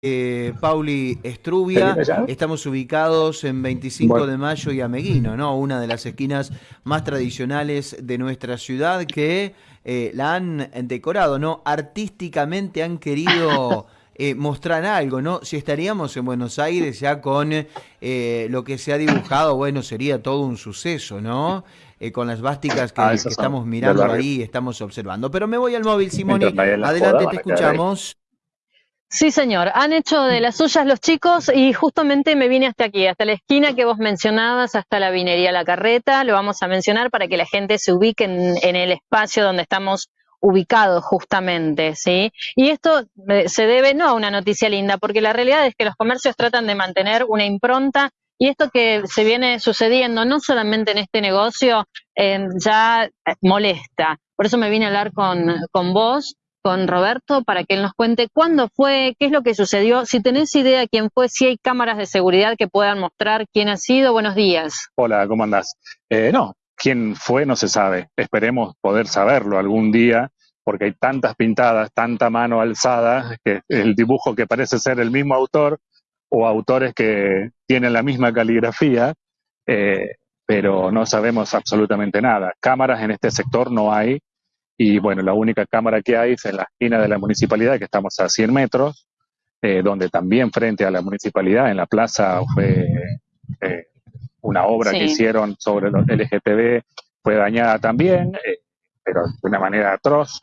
Eh, Pauli Estrubia, estamos ubicados en 25 de mayo y Ameguino, ¿no? Una de las esquinas más tradicionales de nuestra ciudad que eh, la han decorado, ¿no? Artísticamente han querido eh, mostrar algo, ¿no? Si estaríamos en Buenos Aires ya con lo que se ha dibujado, bueno, sería todo un suceso, ¿no? con las vásticas que, ah, estamos mirando ahí, estamos observando. Pero me voy al móvil, Simone. Adelante, te escuchamos. Sí, señor. Han hecho de las suyas los chicos y justamente me vine hasta aquí, hasta la esquina que vos mencionabas, hasta la vinería La Carreta. Lo vamos a mencionar para que la gente se ubique en, el espacio donde estamos ubicados justamente, ¿sí? Y esto eh, se debe no a una noticia linda, porque la realidad es que los comercios tratan de mantener una impronta y esto que se viene sucediendo, no solamente en este negocio, eh, ya molesta. Por eso me vine a hablar con, con vos con Roberto para que él nos cuente cuándo fue, qué es lo que sucedió, si tenés idea quién fue, si hay cámaras de seguridad que puedan mostrar quién ha sido. Buenos días. Hola, ¿cómo andás? Eh, no, quién fue no se sabe. Esperemos poder saberlo algún día porque hay tantas pintadas, tanta mano alzada, que el dibujo que parece ser el mismo autor o autores que tienen la misma caligrafía, eh, pero no sabemos absolutamente nada. Cámaras en este sector no hay, y bueno, la única cámara que hay es en la esquina de la municipalidad, que estamos a 100 metros, eh, donde también frente a la municipalidad, en la plaza, fue eh, una obra que hicieron sobre los LGTB, fue dañada también, eh, pero de una manera atroz.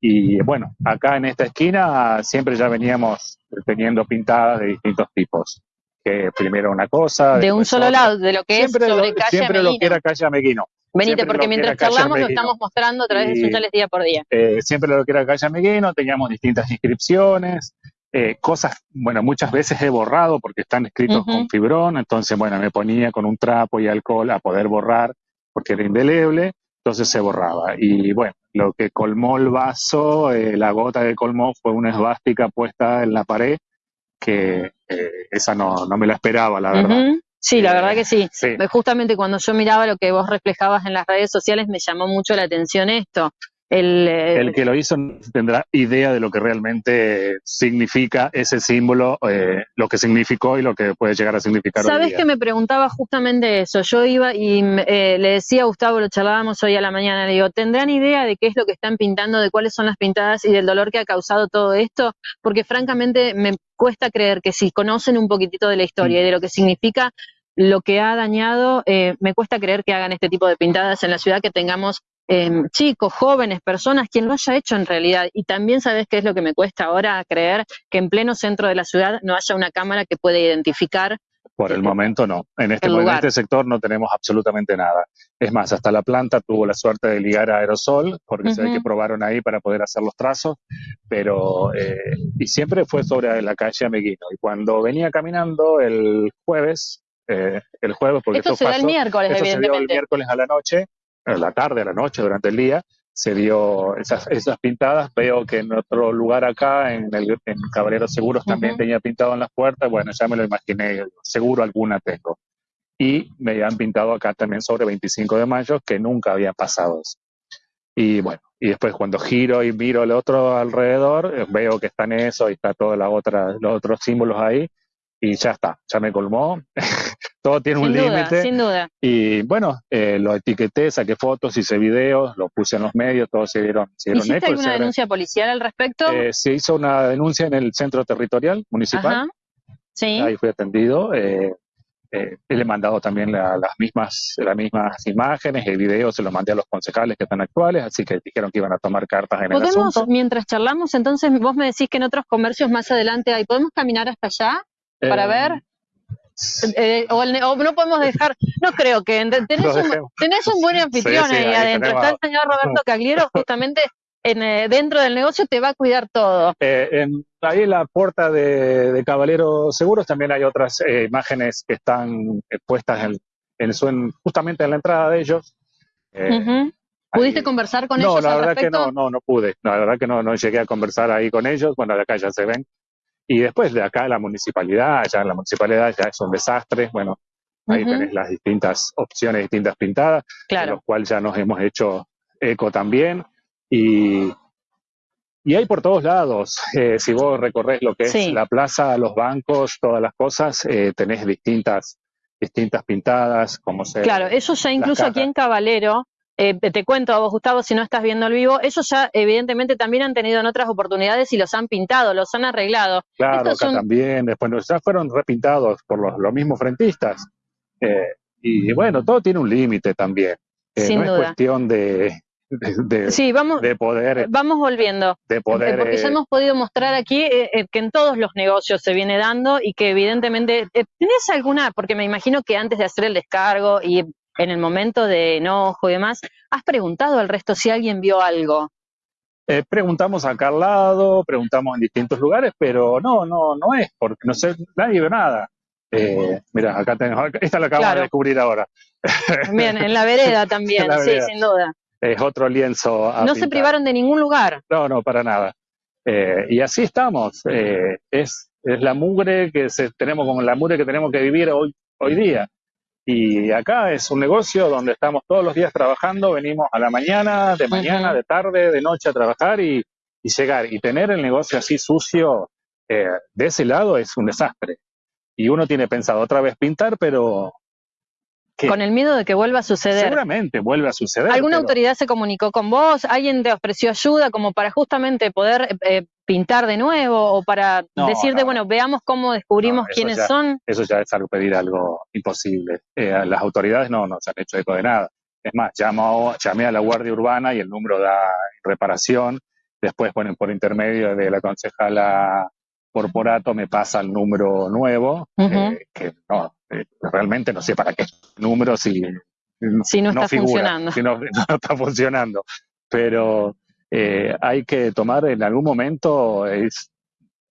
Y bueno, acá en esta esquina siempre ya veníamos teniendo pintadas de distintos tipos. Que primero una cosa. De un solo lado, de lo que es sobre lo, Siempre lo que era calle Ameguino. Venite, porque mientras charlamos lo estamos mostrando a través de sociales día por día. Eh, siempre lo que era Calle Ameguino, teníamos distintas inscripciones, eh, cosas, bueno, muchas veces he borrado porque están escritos con fibrón, entonces, bueno, me ponía con un trapo y alcohol a poder borrar porque era indeleble, entonces se borraba. Y bueno, lo que colmó el vaso, eh, la gota que colmó fue una esvástica puesta en la pared, que esa no, no, me la esperaba, la verdad. Sí, la verdad que sí. Justamente cuando yo miraba lo que vos reflejabas en las redes sociales me llamó mucho la atención esto. El, el, que lo hizo tendrá idea de lo que realmente significa ese símbolo, eh, lo que significó y lo que puede llegar a significar. Sabes que me preguntaba justamente eso. Yo iba y eh, le decía a Gustavo, lo charlábamos hoy a la mañana, le digo, ¿tendrán idea de qué es lo que están pintando, de cuáles son las pintadas y del dolor que ha causado todo esto? Porque francamente me cuesta creer que si conocen un poquitito de la historia y de lo que significa lo que ha dañado, eh, me cuesta creer que hagan este tipo de pintadas en la ciudad, que tengamos em, chicos, jóvenes, personas, quien lo haya hecho en realidad. Y también sabes qué es lo que me cuesta ahora creer que en pleno centro de la ciudad no haya una cámara que pueda identificar. Por el momento no. En este, en este sector no tenemos absolutamente nada. Es más, hasta la planta tuvo la suerte de ligar a aerosol, porque se ve que probaron ahí para poder hacer los trazos, pero eh, y siempre fue sobre la calle Ameguino. Y cuando venía caminando el jueves, eh, el jueves, porque esto, se el miércoles, se dio el miércoles a la noche, a la tarde, a la noche, durante el día, se dio esas, esas pintadas. Veo que en otro lugar acá, en, el, en Caballeros Seguros, también tenía pintado en las puertas. Bueno, ya me lo imaginé, seguro alguna tengo. Y me habían pintado acá también sobre 25 de mayo, que nunca había pasado Y bueno, y después cuando giro y miro el otro alrededor, veo que están eso y está todos los otros símbolos ahí y ya está, ya me colmó. Todo tiene un límite. Sin duda. Y bueno, eh, lo etiqueté, saqué fotos, hice videos, lo puse en los medios, todos se dieron, se dieron ¿Hiciste alguna denuncia policial al respecto? Eh, se hizo una denuncia en el centro territorial municipal. Sí. Ahí fui atendido. Eh, eh, le he mandado también las, mismas, las mismas imágenes y videos, se los mandé a los concejales que están actuales, así que dijeron que iban a tomar cartas en el asunto. Mientras charlamos, entonces vos me decís que en otros comercios más adelante hay, ¿podemos caminar hasta allá? Para eh, ver. Eh, o, no podemos dejar, no creo que tenés, un, tenés un, buen anfitrión ahí, adentro. Está el señor Roberto Cagliero, justamente en, eh, dentro del negocio te va a cuidar todo. en, ahí en la puerta de, de Caballero Seguros también hay otras imágenes que están puestas en, en, justamente en la entrada de ellos. ¿Pudiste conversar con ellos? No, la verdad que no, no, no pude. La verdad que no, no llegué a conversar ahí con ellos. Bueno, de acá ya se ven. Y después de acá la municipalidad, ya la municipalidad ya es un desastre, bueno, ahí tenés las distintas opciones, distintas pintadas, claro. de los cuales ya nos hemos hecho eco también. Y y hay por todos lados. Eh, si vos recorres lo que es la plaza, los bancos, todas las cosas, eh, tenés distintas, distintas pintadas, como se. Claro, eso ya incluso aquí en Cabalero, eh, te cuento a vos, Gustavo, si no estás viendo el vivo, ellos ya evidentemente también han tenido en otras oportunidades y los han pintado, los han arreglado. Claro, acá también, después ya fueron repintados por los, los mismos frentistas. y bueno, todo tiene un límite también. no es cuestión de, de, sí, vamos, de poder. Vamos volviendo. De poder. Porque ya eh, hemos podido mostrar aquí eh, eh, que en todos los negocios se viene dando y que evidentemente. ¿Tenés alguna? Porque me imagino que antes de hacer el descargo y en el momento de enojo y demás, ¿has preguntado al resto si alguien vio algo? preguntamos acá al lado, preguntamos en distintos lugares, pero no, no, no es, porque no sé, nadie ve nada. mira, acá tenemos, esta la acabo de descubrir ahora. Bien, en la vereda también, sí, sin duda es otro lienzo. no se privaron de ningún lugar. No, no, para nada. Eh, y así estamos. Eh, es, es la mugre que se, tenemos como la mugre que tenemos que vivir hoy, hoy día. Y acá es un negocio donde estamos todos los días trabajando, venimos a la mañana, de mañana, de tarde, de noche a trabajar y, y llegar. Y tener el negocio así sucio eh, de ese lado es un desastre. Y uno tiene pensado otra vez pintar, pero con el miedo de que vuelva a suceder. Seguramente vuelve a suceder. ¿Alguna autoridad se comunicó con vos? ¿Alguien te ofreció ayuda como para justamente poder eh, pintar de nuevo o para decirte, bueno, veamos cómo descubrimos quiénes son? Eso ya es algo, pedir algo imposible. Eh, las autoridades no nos han hecho eco de nada. Es más, llamo, llamé a la Guardia Urbana y el número da reparación. Después, bueno, por intermedio de la concejala corporato me pasa el número nuevo, eh, que no, eh, realmente no sé para qué número si, si no, está funcionando. Si no, está funcionando. Pero eh, hay que tomar en algún momento, es,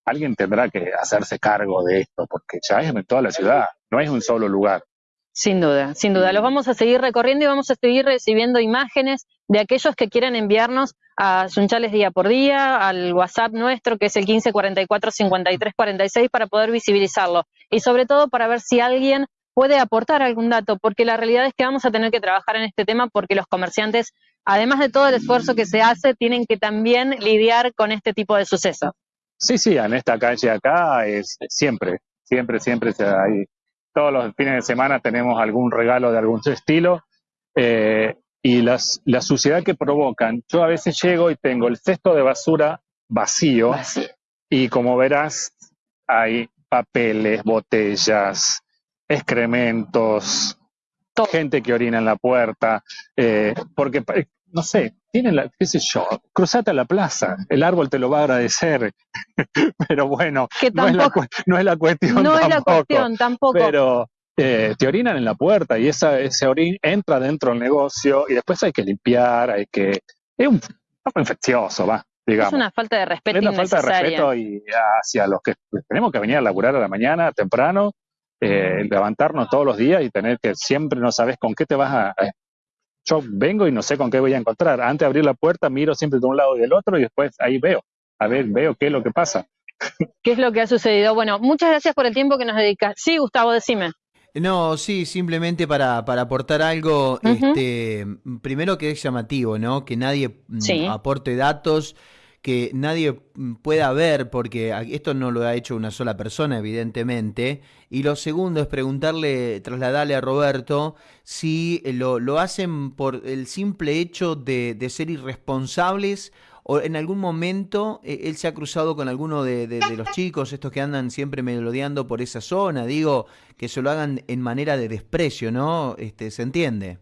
alguien tendrá que hacerse cargo de esto, porque ya es en toda la ciudad, no es un solo lugar. Sin duda, sin duda. Los vamos a seguir recorriendo y vamos a seguir recibiendo imágenes de aquellos que quieran enviarnos a Sunchales día por día, al WhatsApp nuestro que es el 1544 5346 para poder visibilizarlo y sobre todo para ver si alguien puede aportar algún dato, porque la realidad es que vamos a tener que trabajar en este tema porque los comerciantes, además de todo el esfuerzo que se hace, tienen que también lidiar con este tipo de sucesos. Sí, sí, en esta calle acá es siempre, siempre, siempre hay todos los fines de semana tenemos algún regalo de algún estilo. Eh, y las, la suciedad que provocan, yo a veces llego y tengo el cesto de basura vacío, y como verás hay papeles, botellas, excrementos, gente que orina en la puerta, eh, porque no sé, tienen la, qué sé yo, cruzate a la plaza, el árbol te lo va a agradecer, pero bueno, no, es la, no, es la, cuestión. No es la cuestión tampoco. Pero eh, te orinan en la puerta y esa, ese orín entra dentro del negocio y después hay que limpiar, hay que... Es un poco infeccioso, va. Digamos. Es una falta de respeto. Es una falta de respeto y hacia los que tenemos que venir a laburar a la mañana, temprano, eh, levantarnos todos los días y tener que siempre no sabes con qué te vas a, yo vengo y no sé con qué voy a encontrar. Antes de abrir la puerta, miro siempre de un lado y del otro y después ahí veo. A ver, veo qué es lo que pasa. ¿Qué es lo que ha sucedido? Bueno, muchas gracias por el tiempo que nos dedicas. Sí, Gustavo, decime. No, sí, simplemente para, para aportar algo, este, primero que es llamativo, ¿no? Que nadie mm, aporte datos que nadie mm, pueda ver, porque esto no lo ha hecho una sola persona, evidentemente. Y lo segundo es preguntarle, trasladarle a Roberto si eh, lo, lo hacen por el simple hecho de, ser irresponsables o en algún momento eh, él se ha cruzado con alguno de, los chicos, estos que andan siempre melodeando por esa zona, digo, que se lo hagan en manera de desprecio, ¿no? Este, ¿Se entiende?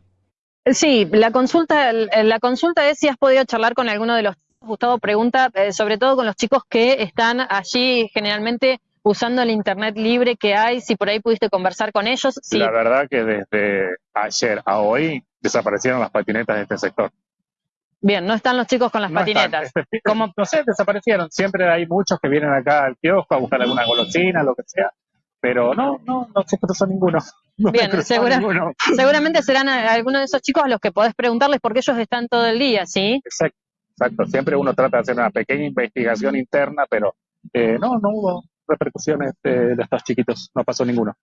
Sí, la consulta, la consulta es si has podido charlar con alguno de los Gustavo pregunta, eh, sobre todo con los chicos que están allí generalmente usando el internet libre que hay, si por ahí pudiste conversar con ellos. La verdad que desde ayer a hoy desaparecieron las patinetas de este sector. Bien, no están los chicos con las patinetas. Como, no sé, desaparecieron. Siempre hay muchos que vienen acá al kiosco a buscar alguna golosina, lo que sea. Pero no, no, no se cruzó ninguno. Bien, seguramente serán algunos de esos chicos a los que podés preguntarles porque ellos están todo el día, ¿sí? Exacto. Exacto, siempre uno trata de hacer una pequeña investigación interna, pero eh, no, no hubo repercusiones de, estos chiquitos, no pasó ninguno.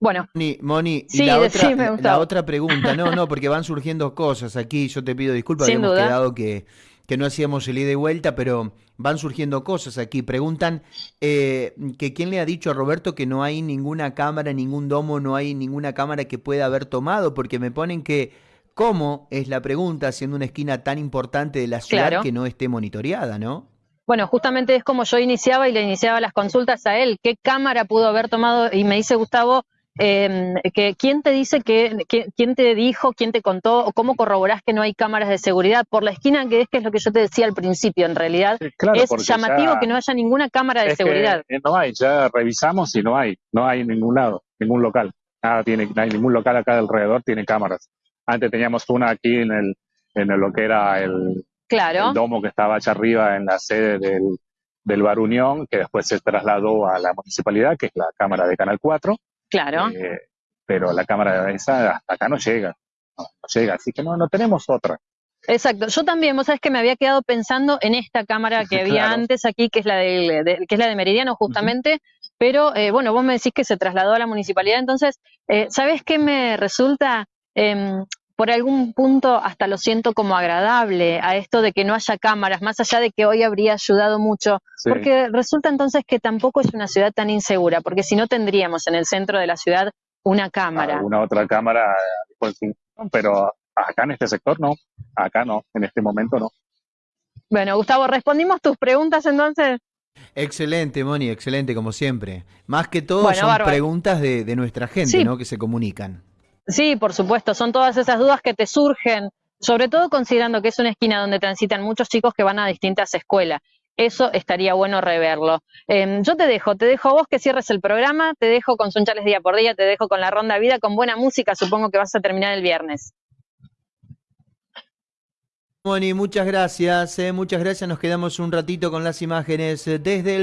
Bueno. Moni, y la, otra, la otra pregunta, no, no, porque van surgiendo cosas aquí, yo te pido disculpas, habíamos quedado que, que no hacíamos el ida y vuelta, pero van surgiendo cosas aquí. Preguntan eh, que quién le ha dicho a Roberto que no hay ninguna cámara, ningún domo, no hay ninguna cámara que pueda haber tomado, porque me ponen que cómo es la pregunta, siendo una esquina tan importante de la ciudad que no esté monitoreada, ¿no? Bueno, justamente es como yo iniciaba y le iniciaba las consultas a él. ¿Qué cámara pudo haber tomado? Y me dice Gustavo, eh, que quién te dice que, quién te dijo, quién te contó o cómo corroborás que no hay cámaras de seguridad por la esquina que es que es lo que yo te decía al principio en realidad es llamativo que no haya ninguna cámara de seguridad no hay ya revisamos y no hay no hay en ningún lado ningún local nada tiene no hay ningún local acá alrededor tiene cámaras antes teníamos una aquí en el en lo que era el, claro. el domo que estaba allá arriba en la sede del del Bar Unión, que después se trasladó a la municipalidad, que es la Cámara de Canal 4, Claro. Eh, pero la cámara de esa hasta acá no llega, no, llega, así que no, no tenemos otra. Exacto, yo también, vos sabés que me había quedado pensando en esta cámara que había antes aquí, que es la de, que es la de Meridiano justamente, pero eh, bueno, vos me decís que se trasladó a la municipalidad, entonces, eh, ¿sabés qué me resulta? Em, por algún punto hasta lo siento como agradable a esto de que no haya cámaras, más allá de que hoy habría ayudado mucho, porque resulta entonces que tampoco es una ciudad tan insegura, porque si no tendríamos en el centro de la ciudad una cámara. Una otra cámara, pues, pero acá en este sector no, acá no, en este momento no. Bueno, Gustavo, respondimos tus preguntas entonces. Excelente, Moni, excelente como siempre. Más que todo son preguntas de, nuestra gente, ¿no? Que se comunican. Sí, por supuesto, son todas esas dudas que te surgen, sobre todo considerando que es una esquina donde transitan muchos chicos que van a distintas escuelas. Eso estaría bueno reverlo. Em, yo te dejo, te dejo a vos que cierres el programa, te dejo con Sunchales día por día, te dejo con la ronda vida, con buena música, supongo que vas a terminar el viernes. Moni, muchas gracias, eh, muchas gracias, nos quedamos un ratito con las imágenes eh, desde el...